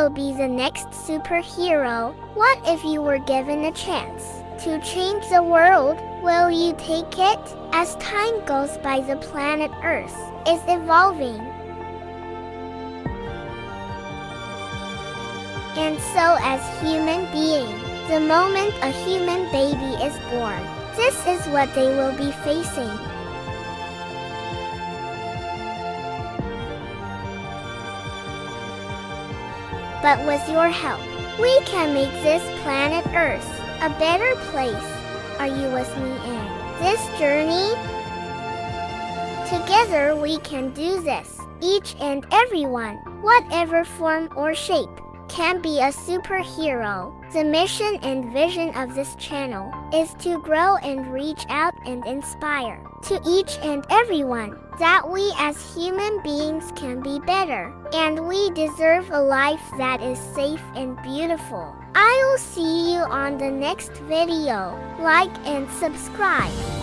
will be the next superhero. What if you were given a chance to change the world? Will you take it? As time goes by, the planet Earth is evolving. And so, as human beings, the moment a human baby is born, this is what they will be facing. But with your help, we can make this planet Earth a better place. Are you with me in this journey? Together we can do this. Each and everyone, whatever form or shape, can be a superhero. The mission and vision of this channel is to grow and reach out and inspire to each and everyone that we as human beings can be better and we deserve a life that is safe and beautiful. I'll see you on the next video. Like and subscribe.